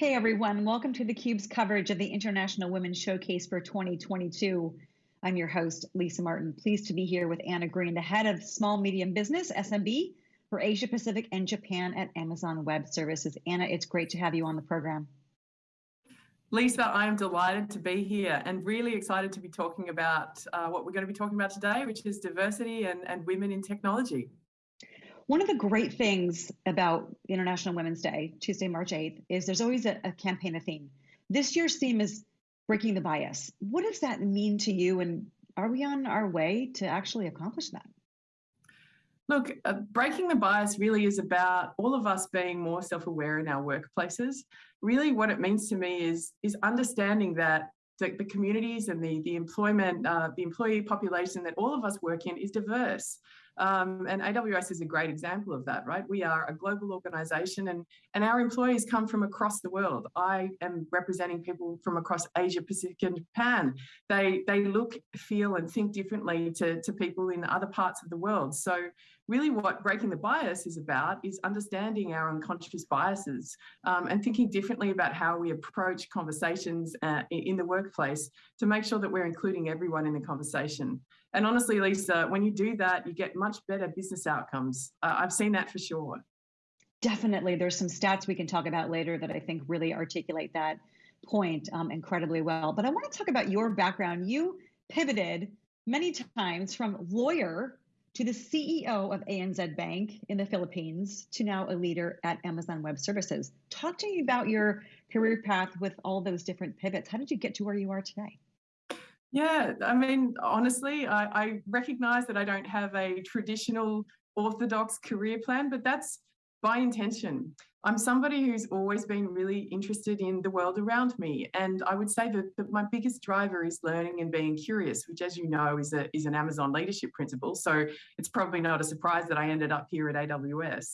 Hey everyone, welcome to theCUBE's coverage of the International Women's Showcase for 2022. I'm your host, Lisa Martin. Pleased to be here with Anna Green, the head of small medium business, SMB, for Asia Pacific and Japan at Amazon Web Services. Anna, it's great to have you on the program. Lisa, I am delighted to be here and really excited to be talking about uh, what we're going to be talking about today, which is diversity and, and women in technology. One of the great things about International Women's Day, Tuesday, March 8th, is there's always a, a campaign, a theme. This year's theme is breaking the bias. What does that mean to you? And are we on our way to actually accomplish that? Look, uh, breaking the bias really is about all of us being more self-aware in our workplaces. Really what it means to me is, is understanding that the, the communities and the, the employment, uh, the employee population that all of us work in is diverse. Um, and AWS is a great example of that, right? We are a global organization and, and our employees come from across the world. I am representing people from across Asia, Pacific and Japan. They, they look, feel and think differently to, to people in other parts of the world. So really what breaking the bias is about is understanding our unconscious biases um, and thinking differently about how we approach conversations uh, in the workplace to make sure that we're including everyone in the conversation. And honestly, Lisa, when you do that, you get much better business outcomes. Uh, I've seen that for sure. Definitely. There's some stats we can talk about later that I think really articulate that point um, incredibly well. But I want to talk about your background. You pivoted many times from lawyer to the CEO of ANZ Bank in the Philippines to now a leader at Amazon Web Services. Talk to me about your career path with all those different pivots. How did you get to where you are today? Yeah, I mean, honestly, I, I recognize that I don't have a traditional orthodox career plan, but that's by intention. I'm somebody who's always been really interested in the world around me. And I would say that, that, my biggest driver is learning and being curious, which as you know is, a, is an Amazon leadership principle. So it's probably not a surprise that I ended up here at AWS.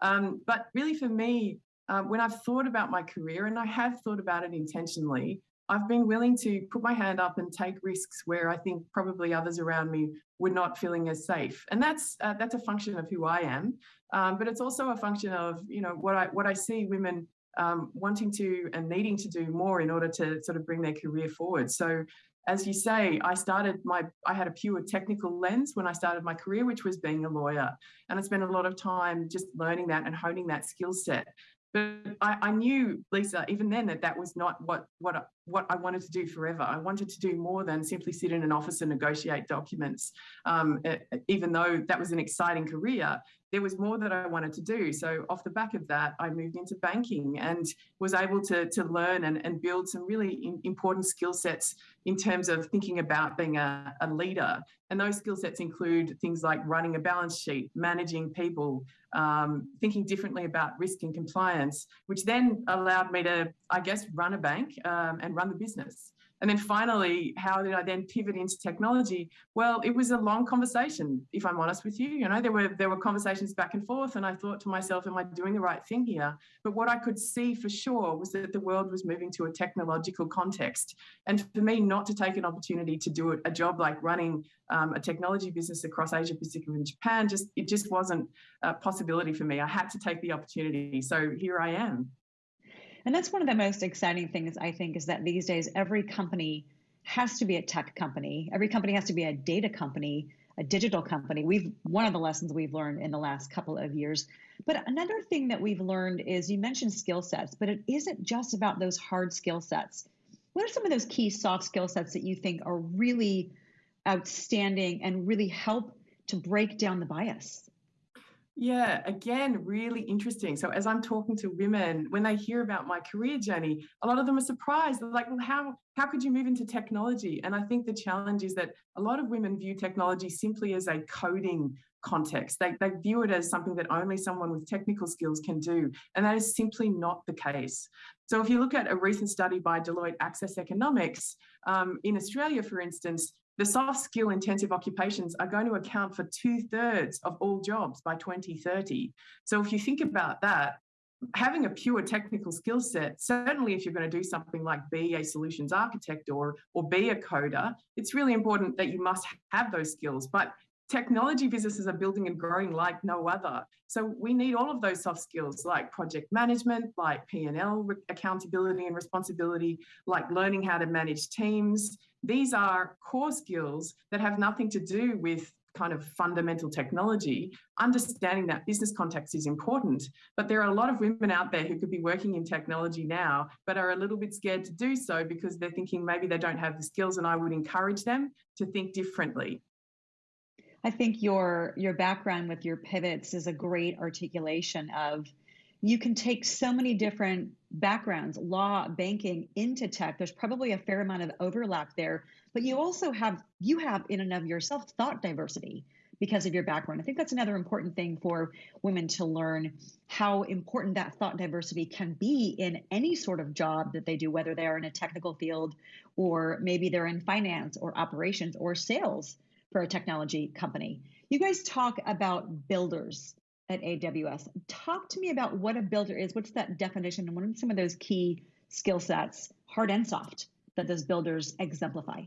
Um, but really for me, uh, when I've thought about my career, and I have thought about it intentionally, I've been willing to put my hand up and take risks where I think probably others around me were not feeling as safe, and that's uh, that's a function of who I am. Um, but it's also a function of you know what I what I see women um, wanting to and needing to do more in order to sort of bring their career forward. So as you say, I started my, I had a pure technical lens when I started my career, which was being a lawyer. And I spent a lot of time just learning that and honing that skill set. But I, I, knew, Lisa, even then that that was not what, what, what I wanted to do forever. I wanted to do more than simply sit in an office and negotiate documents. Um, even though that was an exciting career, there was more that I wanted to do. So off the back of that, I moved into banking and was able to, to learn and, and build some really important skill sets in terms of thinking about being a, a leader. And those skill sets include things like running a balance sheet, managing people, um, thinking differently about risk and compliance, which then allowed me to, I guess, run a bank um, and run the business. And then finally, how did I then pivot into technology? Well, it was a long conversation, if I'm honest with you. You know, there were there were conversations back and forth, and I thought to myself, am I doing the right thing here? But what I could see for sure was that the world was moving to a technological context. And for me not to take an opportunity to do a job like running um, a technology business across Asia Pacific and Japan, just it just wasn't a possibility for me. I had to take the opportunity. So here I am. And that's one of the most exciting things, I think, is that these days every company has to be a tech company. Every company has to be a data company, a digital company. We've one of the lessons we've learned in the last couple of years. But another thing that we've learned is you mentioned skill sets, but it isn't just about those hard skill sets. What are some of those key soft skill sets that you think are really outstanding and really help to break down the bias? Yeah, again, really interesting. So as I'm talking to women, when they hear about my career journey, a lot of them are surprised. They're like, well, how, how could you move into technology? And I think the challenge is that a lot of women view technology simply as a coding context. They, they view it as something that only someone with technical skills can do. And that is simply not the case. So if you look at a recent study by Deloitte Access Economics, um, in Australia, for instance, the soft skill intensive occupations are going to account for two thirds of all jobs by 2030. So if you think about that, having a pure technical skill set, certainly if you're going to do something like be a solutions architect or, or be a coder, it's really important that you must have those skills. But technology businesses are building and growing like no other. So we need all of those soft skills like project management, like P&L accountability and responsibility, like learning how to manage teams. These are core skills that have nothing to do with kind of fundamental technology, understanding that business context is important. But there are a lot of women out there who could be working in technology now, but are a little bit scared to do so because they're thinking maybe they don't have the skills. And I would encourage them to think differently. I think your your background with your pivots is a great articulation of you can take so many different backgrounds, law, banking into tech. There's probably a fair amount of overlap there, but you also have you have in and of yourself thought diversity because of your background. I think that's another important thing for women to learn how important that thought diversity can be in any sort of job that they do, whether they are in a technical field or maybe they're in finance or operations or sales for a technology company. You guys talk about builders at AWS. Talk to me about what a builder is. What's that definition? And what are some of those key skill sets, hard and soft, that those builders exemplify?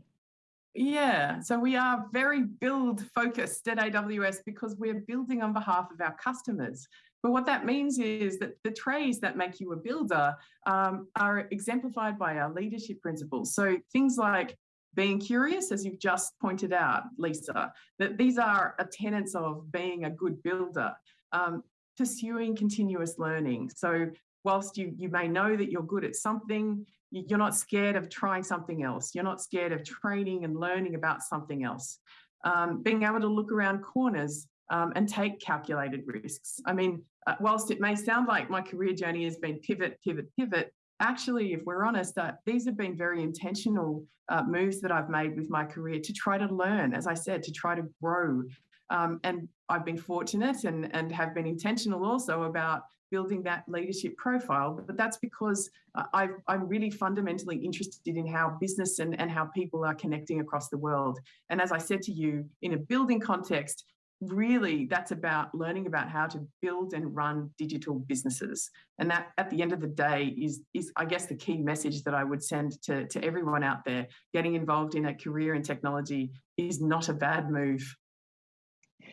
Yeah, so we are very build focused at AWS because we're building on behalf of our customers. But what that means is that the traits that make you a builder um, are exemplified by our leadership principles. So things like being curious, as you've just pointed out, Lisa, that these are a tenets of being a good builder. Um, pursuing continuous learning. So whilst you, you may know that you're good at something, you're not scared of trying something else. You're not scared of training and learning about something else. Um, being able to look around corners um, and take calculated risks. I mean, uh, whilst it may sound like my career journey has been pivot, pivot, pivot, actually, if we're honest, uh, these have been very intentional uh, moves that I've made with my career to try to learn, as I said, to try to grow. Um, and I've been fortunate and, and have been intentional also about building that leadership profile. But that's because uh, i am really fundamentally interested in how business and, and how people are connecting across the world. And as I said to you, in a building context, really that's about learning about how to build and run digital businesses. And that at the end of the day is is i guess the key message that i would send to, to everyone out there. Getting involved in a career in technology is not a bad move.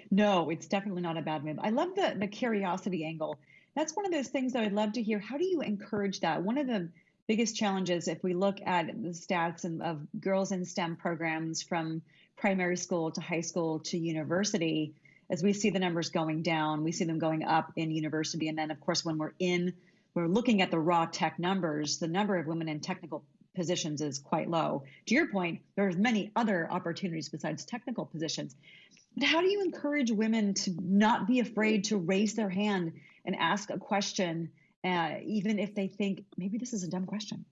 No it's definitely not a bad move. I love the the curiosity angle. That's one of those things that i'd love to hear. How do you encourage that? One of the biggest challenges if we look at the stats of girls in stem programs from primary school to high school to university, as we see the numbers going down, we see them going up in university. And then, of course, when we're in, we're looking at the raw tech numbers, the number of women in technical positions is quite low. To your point, there's many other opportunities besides technical positions. But how do you encourage women to not be afraid to raise their hand and ask a question, uh, even if they think maybe this is a dumb question?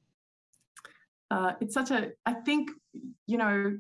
Uh, it's such a, I think, you know,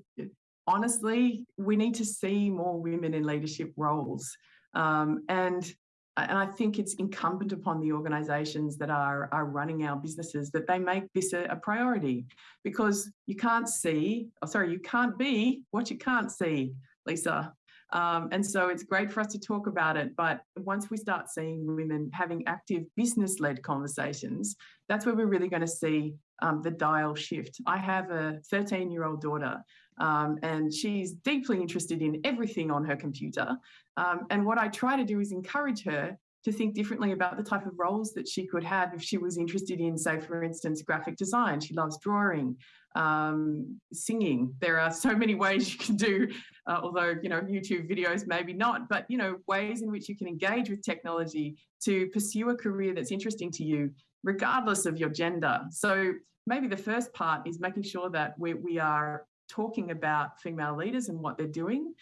honestly, we need to see more women in leadership roles. Um, and and I think it's incumbent upon the organisations that are are running our businesses that they make this a, a priority, because you can't see, oh, sorry, you can't be what you can't see, Lisa. Um, and so it's great for us to talk about it. But once we start seeing women having active business led conversations, that's where we're really going to see um, the dial shift. I have a 13 year old daughter um, and she's deeply interested in everything on her computer. Um, and what I try to do is encourage her to think differently about the type of roles that she could have if she was interested in, say, for instance, graphic design. She loves drawing, um, singing. There are so many ways you can do, uh, although, you know, YouTube videos maybe not, but, you know, ways in which you can engage with technology to pursue a career that's interesting to you, regardless of your gender. So maybe the first part is making sure that we, we are talking about female leaders and what they're doing.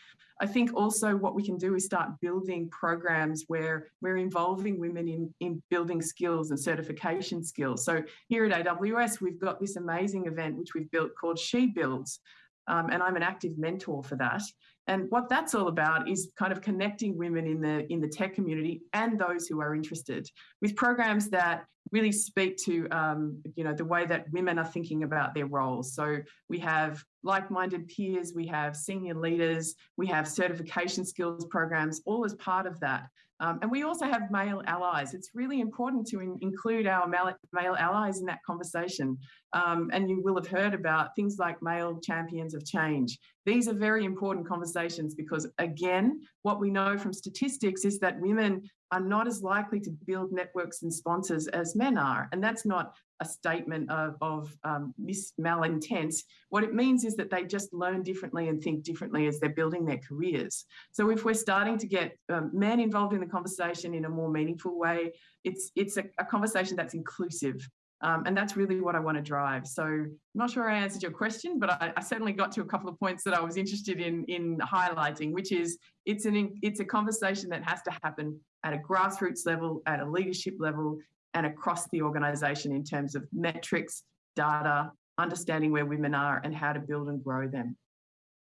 I think also what we can do is start building programs where we're involving women in, in building skills and certification skills. So here at AWS, we've got this amazing event which we've built called She Builds. Um, and I'm an active mentor for that. And what that's all about is kind of connecting women in the in the tech community and those who are interested with programs that really speak to um, you know the way that women are thinking about their roles. So we have like-minded peers, we have senior leaders, we have certification skills programs, all as part of that. Um, and we also have male allies. It's really important to in include our male, male, allies in that conversation. Um, and you will have heard about things like male champions of change. These are very important conversations because, again, what we know from statistics is that women are not as likely to build networks and sponsors as men are. And that's not a statement of, of um, mis malintent. What it means is that they just learn differently and think differently as they're building their careers. So if we're starting to get um, men involved in the conversation in a more meaningful way, it's, it's a, a conversation that's inclusive. Um, and that's really what I want to drive. So I'm not sure I answered your question, but I, I, certainly got to a couple of points that I was interested in in highlighting, which is it's an it's a conversation that has to happen at a grassroots level, at a leadership level, and across the organisation in terms of metrics, data, understanding where women are, and how to build and grow them.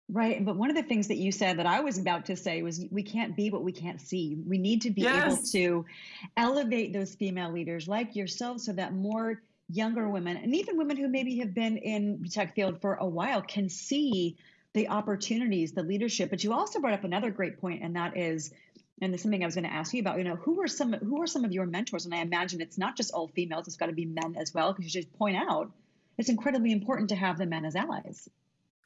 Right. But one of the things that you said that I was about to say was we can't be what we can't see. We need to be yes. able to elevate those female leaders like yourself so that more younger women and even women who maybe have been in the tech field for a while can see the opportunities, the leadership. But you also brought up another great point, and that is, and this is something I was going to ask you about. You know, who are some who are some of your mentors? And I imagine it's not just all females; it's got to be men as well. Because you just point out it's incredibly important to have the men as allies.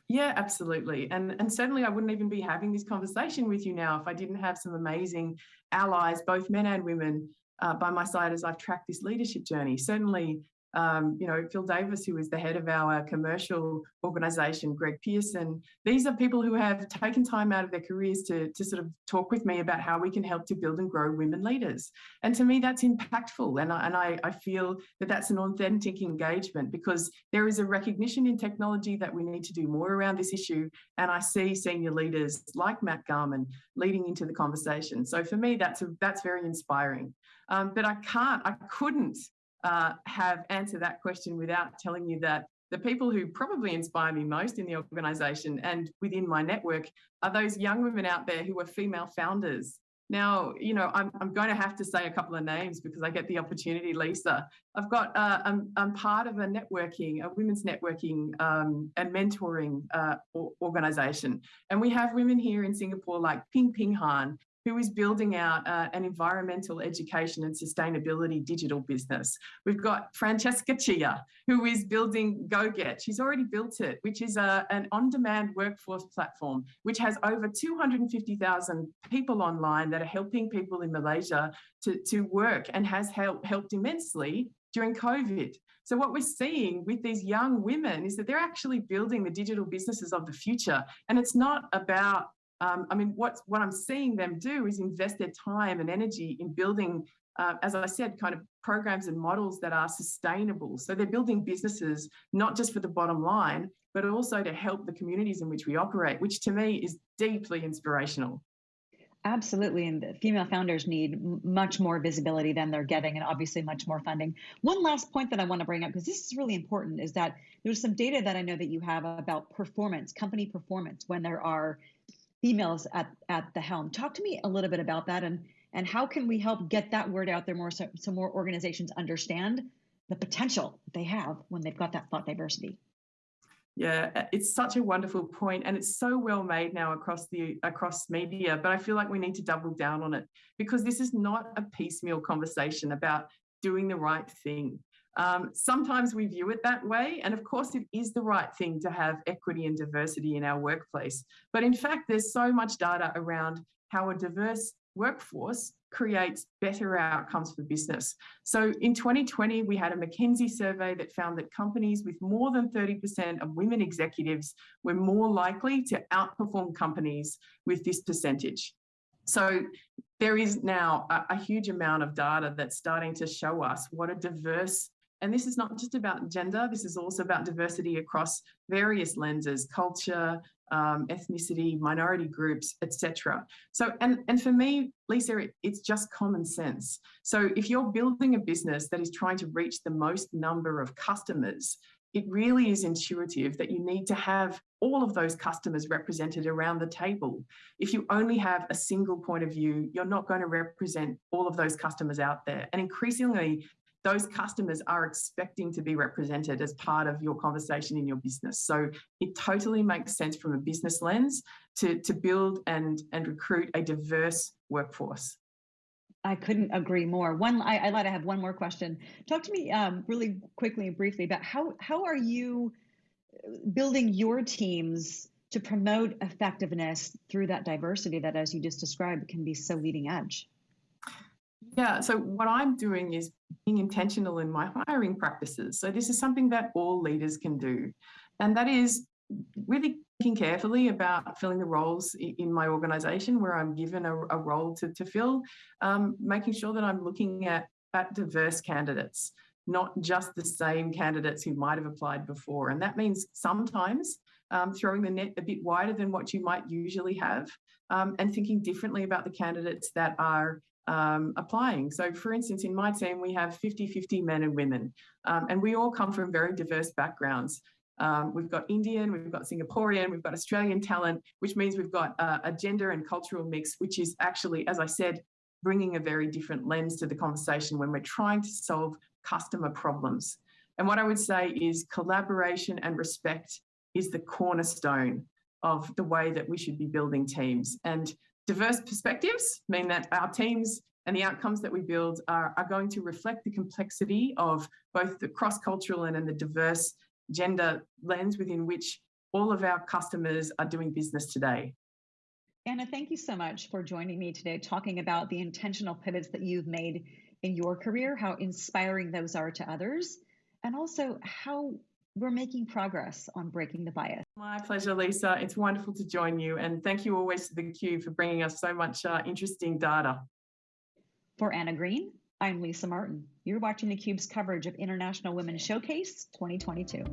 Yeah, absolutely. And, and certainly I wouldn't even be having this conversation with you now if I didn't have some amazing allies, both men and women, uh, by my side as I've tracked this leadership journey. Certainly, um, you know, Phil Davis, who is the head of our commercial organization, Greg Pearson. These are people who have taken time out of their careers to, to sort of talk with me about how we can help to build and grow women leaders. And to me, that's impactful. And I, and I, I feel that that's an authentic engagement because there is a recognition in technology that we need to do more around this issue. And I see senior leaders like Matt Garman leading into the conversation. So for me, that's, a, that's very inspiring. Um, but I can't, I couldn't uh, have answered that question without telling you that the people who probably inspire me most in the organization and within my network are those young women out there who are female founders. Now, you know, I'm, I'm going to have to say a couple of names because I get the opportunity, Lisa. I've got, uh, I'm, I'm part of a networking, a women's networking um, and mentoring uh, organization. And we have women here in Singapore like Ping Ping Han, who is building out uh, an environmental education and sustainability digital business. We've got Francesca Chia, who is building GoGet. She's already built it, which is a, an on-demand workforce platform, which has over 250,000 people online that are helping people in Malaysia to, to work and has help, helped immensely during COVID. So what we're seeing with these young women is that they're actually building the digital businesses of the future. And it's not about um, I mean, what, what I'm seeing them do is invest their time and energy in building, uh, as I said, kind of programs and models that are sustainable. So they're building businesses, not just for the bottom line, but also to help the communities in which we operate, which to me is deeply inspirational. Absolutely. And the female founders need much more visibility than they're getting, and obviously much more funding. One last point that I want to bring up, because this is really important, is that there's some data that I know that you have about performance, company performance, when there are females at, at the helm. Talk to me a little bit about that and, and how can we help get that word out there more so, so more organizations understand the potential they have when they've got that thought diversity. Yeah, uh, it's such a wonderful point and it's so well made now across the across media, but I feel like we need to double down on it because this is not a piecemeal conversation about doing the right thing. Um, sometimes we view it that way. And of course, it is the right thing to have equity and diversity in our workplace. But in fact, there's so much data around how a diverse workforce creates better outcomes for business. So in 2020, we had a McKinsey survey that found that companies with more than 30% of women executives were more likely to outperform companies with this percentage. So there is now a, a, huge amount of data that's starting to show us what a diverse and this is not just about gender, this is also about diversity across various lenses, culture, um, ethnicity, minority groups, etc. So, and, and for me, Lisa, it's just common sense. So if you're building a business that is trying to reach the most number of customers, it really is intuitive that you need to have all of those customers represented around the table. If you only have a single point of view, you're not going to represent all of those customers out there. And increasingly, those customers are expecting to be represented as part of your conversation in your business. So it totally makes sense from a business lens to, to build and, and recruit a diverse workforce. I couldn't agree more. One, I, I lied. I have one more question. Talk to me um, really quickly and briefly about how how are you building your teams to promote effectiveness through that diversity that, as you just described, can be so leading edge. Yeah, so what I'm doing is being intentional in my hiring practices. So this is something that all leaders can do. And that is really thinking carefully about filling the roles in my organization where I'm given a, a role to, to fill, um, making sure that I'm looking at, at diverse candidates, not just the same candidates who might have applied before. And that means sometimes um, throwing the net a bit wider than what you might usually have um, and thinking differently about the candidates that are um, applying. So, for instance, in my team, we have 50 50 men and women, um, and we all come from very diverse backgrounds. Um, we've got Indian, we've got Singaporean, we've got Australian talent, which means we've got uh, a gender and cultural mix, which is actually, as I said, bringing a very different lens to the conversation when we're trying to solve customer problems. And what I would say is collaboration and respect is the cornerstone of the way that we should be building teams. And diverse perspectives mean that our teams and the outcomes that we build are, are going to reflect the complexity of both the cross cultural and, and the diverse gender lens within which all of our customers are doing business today. Anna, thank you so much for joining me today, talking about the intentional pivots that you've made in your career, how inspiring those are to others, and also how we're making progress on breaking the bias. My pleasure, Lisa. It's wonderful to join you. And thank you always to theCUBE for bringing us so much uh, interesting data. For Anna Green, I'm Lisa Martin. You're watching theCUBE's coverage of International Women's Showcase 2022.